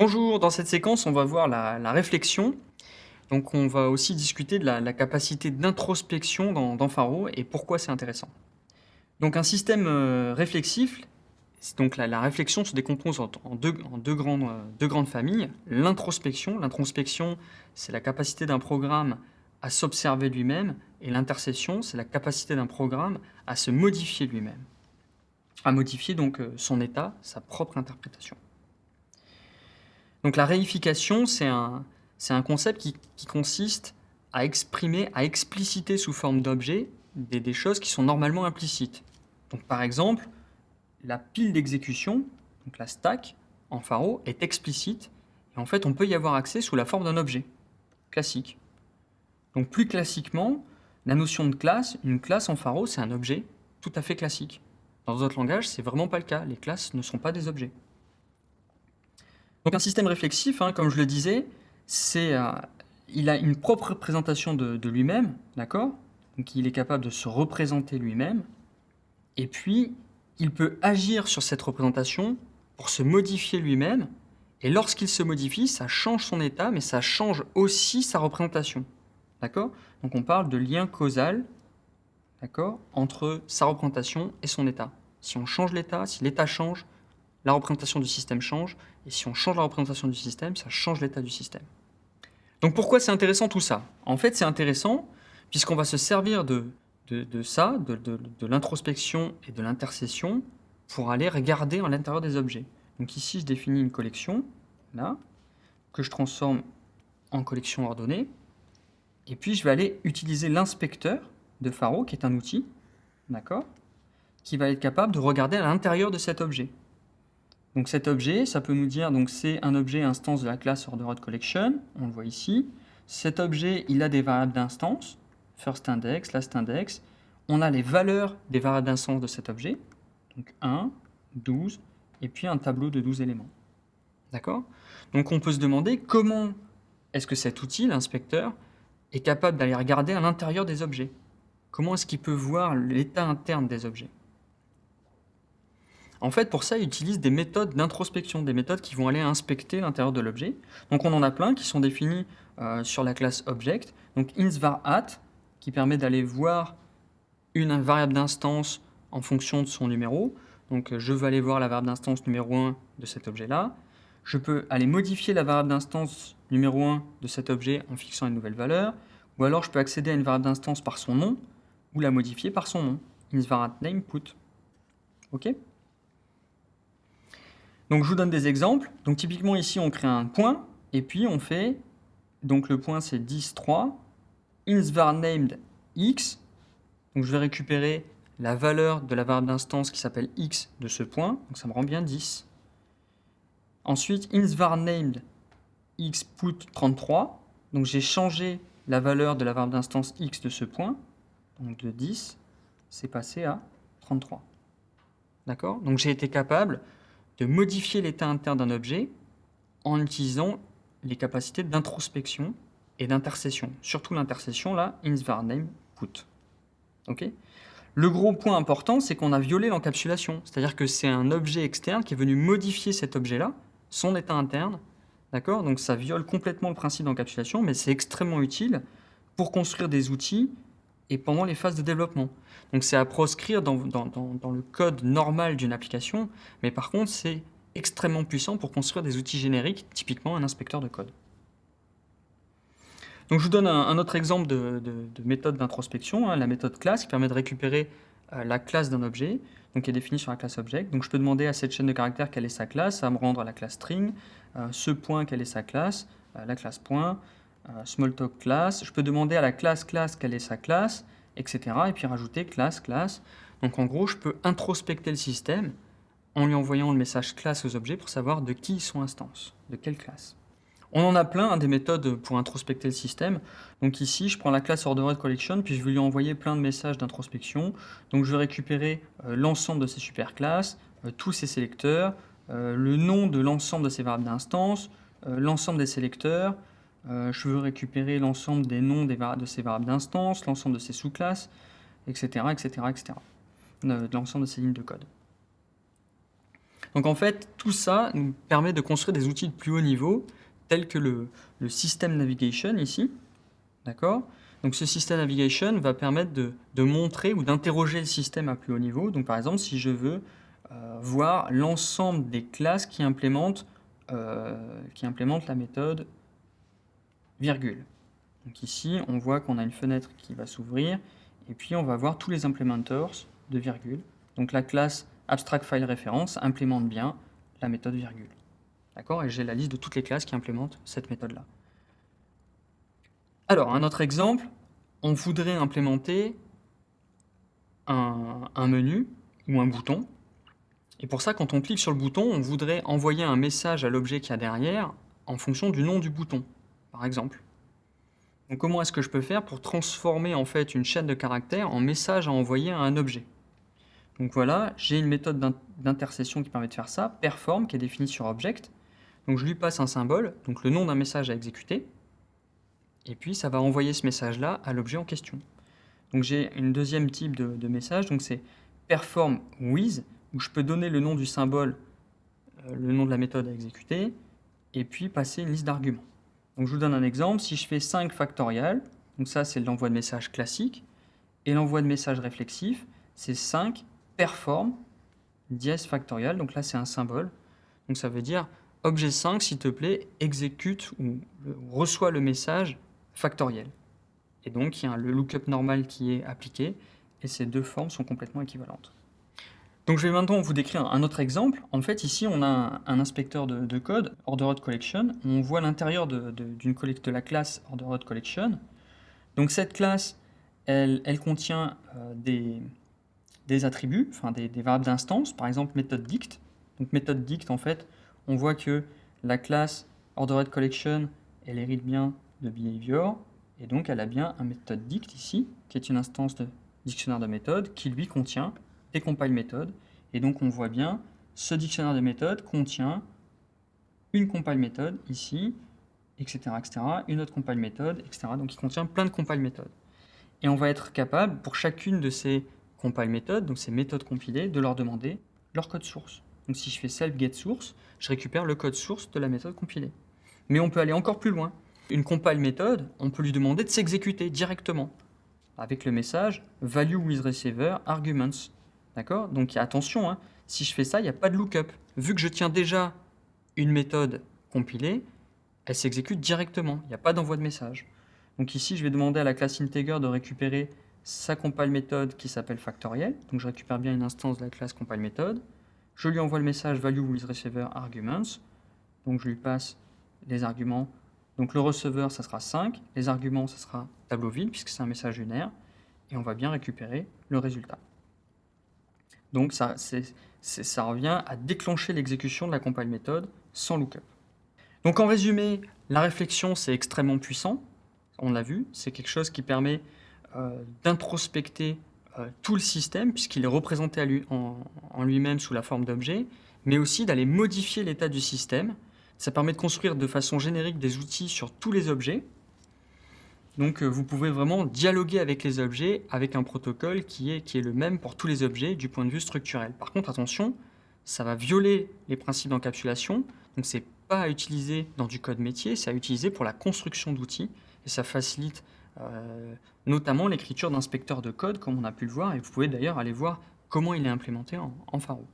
Bonjour, dans cette séquence, on va voir la, réflexion. Donc on va aussi discuter de la, capacité d'introspection dans, dans, Faro et pourquoi c'est intéressant. Donc un système euh, réflexif, donc la, la, réflexion se décompose en, euh, deux, grandes, familles. L'introspection, l'introspection c'est la capacité d'un programme à s'observer lui-même et l'intercession c'est la capacité d'un programme à se modifier lui-même, à modifier donc euh, son état, sa propre interprétation. Donc la réification, c'est un, concept qui, qui, consiste à exprimer, à expliciter sous forme d'objet des, des, choses qui sont normalement implicites. Donc par exemple, la pile d'exécution, donc la stack en Pharo, est explicite et en fait on peut y avoir accès sous la forme d'un objet classique. Donc plus classiquement, la notion de classe, une classe en Pharo, c'est un objet tout à fait classique. Dans d'autres langages, c'est vraiment pas le cas. Les classes ne sont pas des objets. Donc un système réflexif, hein, comme je le disais, c'est, euh, il a une propre représentation de, de lui-même, d'accord? Donc il est capable de se représenter lui-même, et puis il peut agir sur cette représentation pour se modifier lui-même, et lorsqu'il se modifie, ça change son état, mais ça change aussi sa représentation, d'accord? Donc on parle de lien causal, d'accord, entre sa représentation et son état. Si on change l'état, si l'état change, la représentation du système change, et si on change la représentation du système, ça change l'état du système. Donc pourquoi c'est intéressant tout ça? En fait, c'est intéressant puisqu'on va se servir de, ça, de, de l'introspection et de l'intercession, pour aller regarder à l'intérieur des objets. Donc ici, je définis une collection, là, que je transforme en collection ordonnée, et puis je vais aller utiliser l'inspecteur de Faro, qui est un outil, d'accord, qui va être capable de regarder à l'intérieur de cet objet. Donc cet objet, ça peut nous dire, donc c'est un objet instance de la classe ordered collection, on le voit ici. Cet objet, il a des variables d'instance, first index, last index. On a les valeurs des variables d'instance de cet objet, donc 1, 12, et puis un tableau de 12 éléments. D'accord? Donc on peut se demander comment est-ce que cet outil, l'inspecteur, est capable d'aller regarder à l'intérieur des objets? Comment est-ce qu'il peut voir l'état interne des objets? En fait, pour ça, il utilise des méthodes d'introspection, des méthodes qui vont aller inspecter l'intérieur de l'objet. Donc on en a plein qui sont définis euh, sur la classe Object. Donc insvarAt, qui permet d'aller voir une variable d'instance en fonction de son numéro. Donc je veux aller voir la variable d'instance numéro 1 de cet objet-là. Je peux aller modifier la variable d'instance numéro 1 de cet objet en fixant une nouvelle valeur. Ou alors je peux accéder à une variable d'instance par son nom, ou la modifier par son nom. insvarat name put. OK? Donc je vous donne des exemples. Donc typiquement ici on crée un point et puis on fait, donc le point c'est 10, 3, insvar named x. Donc je vais récupérer la valeur de la variable d'instance qui s'appelle x de ce point, donc ça me rend bien 10. Ensuite insvar named x put 33, donc j'ai changé la valeur de la variable d'instance x de ce point, donc de 10, c'est passé à 33. D'accord? Donc j'ai été capable de modifier l'état interne d'un objet en utilisant les capacités d'introspection et d'intercession. Surtout l'intercession, là, name put. Le gros point important, c'est qu'on a violé l'encapsulation. C'est-à-dire que c'est un objet externe qui est venu modifier cet objet-là, son état interne. D'accord? Donc ça viole complètement le principe d'encapsulation, mais c'est extrêmement utile pour construire des outils et pendant les phases de développement. Donc c'est à proscrire dans, le code normal d'une application, mais par contre c'est extrêmement puissant pour construire des outils génériques, typiquement un inspecteur de code. Donc je vous donne un, autre exemple de, de, de méthode d'introspection, hein, la méthode classe qui permet de récupérer euh, la classe d'un objet, donc qui est définie sur la classe object. Donc je peux demander à cette chaîne de caractères quelle est sa classe, ça va me rendre la classe string, euh, ce point quelle est sa classe, euh, la classe point, Smalltalk class. Je peux demander à la classe classe quelle est sa classe, etc. Et puis rajouter classe classe. Donc en gros, je peux introspecter le système en lui envoyant le message classe aux objets pour savoir de qui ils sont instances, de quelle classe. On en a plein, hein, des méthodes pour introspecter le système. Donc ici, je prends la classe ordered collection, puis je vais lui envoyer plein de messages d'introspection. Donc je vais récupérer euh, l'ensemble de ces superclasses, euh, tous ces sélecteurs, euh, le nom de l'ensemble de ces variables d'instance, l'ensemble des sélecteurs, euh, je veux récupérer l'ensemble des noms de ces variables d'instance, l'ensemble de ces sous-classes, etc., etc., etc., de l'ensemble de ces lignes de code. Donc en fait, tout ça nous permet de construire des outils de plus haut niveau, tels que le, le système navigation ici. D'accord? Donc ce système navigation va permettre de, de montrer ou d'interroger le système à plus haut niveau. Donc par exemple, si je veux euh, voir l'ensemble des classes qui implémentent, euh, qui implémentent la méthode Donc ici, on voit qu'on a une fenêtre qui va s'ouvrir, et puis on va voir tous les implementers de virgule. Donc la classe abstract file reference implémente bien la méthode virgule. D'accord? Et j'ai la liste de toutes les classes qui implémentent cette méthode-là. Alors, un autre exemple, on voudrait implémenter un, un, menu ou un bouton. Et pour ça, quand on clique sur le bouton, on voudrait envoyer un message à l'objet qu'il y a derrière en fonction du nom du bouton, par exemple. Comment est-ce que je peux faire pour transformer en fait une chaîne de caractères en message à envoyer à un objet? Donc voilà, j'ai une méthode d'intercession qui permet de faire ça, perform, qui est définie sur object. Donc je lui passe un symbole, donc le nom d'un message à exécuter, et puis ça va envoyer ce message-là à l'objet en question. Donc j'ai une deuxième type de, de message, donc c'est perform with, où je peux donner le nom du symbole, euh, le nom de la méthode à exécuter, et puis passer une liste d'arguments. Donc je vous donne un exemple, si je fais 5 factorial, donc ça c'est l'envoi de message classique, et l'envoi de message réflexif, c'est 5 perform dièse factorial, donc là c'est un symbole, donc ça veut dire objet 5 s'il te plaît exécute ou reçoit le message factoriel. Et donc il y a le lookup normal qui est appliqué, et ces deux formes sont complètement équivalentes. Donc je vais maintenant vous décrire un autre exemple. En fait, ici, on a un, inspecteur de, de, code, ordered collection. On voit l'intérieur d'une de, de, la classe ordered collection. Donc cette classe, elle, elle contient euh, des, des, attributs, enfin des, des variables d'instance, par exemple méthode dict. Donc méthode dict, en fait, on voit que la classe ordered collection, elle hérite bien de behavior, et donc elle a bien un méthode dict ici, qui est une instance de dictionnaire de méthode, qui lui contient des compile méthodes. Et donc on voit bien, ce dictionnaire de méthodes contient une compile méthode ici, etc., etc., une autre compile méthode, etc. Donc il contient plein de compile méthodes. Et on va être capable, pour chacune de ces compile méthodes, donc ces méthodes compilées, de leur demander leur code source. Donc si je fais self get source, je récupère le code source de la méthode compilée. Mais on peut aller encore plus loin. Une compile méthode, on peut lui demander de s'exécuter directement avec le message value with receiver arguments. D'accord? Donc attention, hein, si je fais ça, il n'y a pas de lookup. Vu que je tiens déjà une méthode compilée, elle s'exécute directement. Il n'y a pas d'envoi de message. Donc ici, je vais demander à la classe integer de récupérer sa compile méthode qui s'appelle factoriel. Donc je récupère bien une instance de la classe compile méthode. Je lui envoie le message value with receiver arguments. Donc je lui passe les arguments. Donc le receveur, ça sera 5. Les arguments, ça sera tableau vide puisque c'est un message unaire. Et on va bien récupérer le résultat. Donc ça, revient à déclencher l'exécution de la compile méthode sans lookup. Donc en résumé, la réflexion c'est extrêmement puissant, on l'a vu, c'est quelque chose qui permet euh, d'introspecter euh, tout le système puisqu'il est représenté en, en lui-même sous la forme d'objets, mais aussi d'aller modifier l'état du système. Ça permet de construire de façon générique des outils sur tous les objets, donc euh, vous pouvez vraiment dialoguer avec les objets avec un protocole qui est, qui est le même pour tous les objets du point de vue structurel. Par contre, attention, ça va violer les principes d'encapsulation, donc c'est pas à utiliser dans du code métier, c'est à utiliser pour la construction d'outils, et ça facilite euh, notamment l'écriture d'inspecteurs de code, comme on a pu le voir, et vous pouvez d'ailleurs aller voir comment il est implémenté en, en Faro.